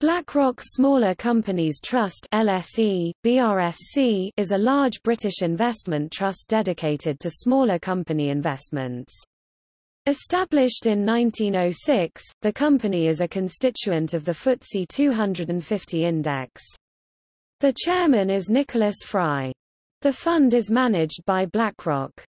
BlackRock Smaller Companies Trust LSE, BRSC, is a large British investment trust dedicated to smaller company investments. Established in 1906, the company is a constituent of the FTSE 250 index. The chairman is Nicholas Fry. The fund is managed by BlackRock.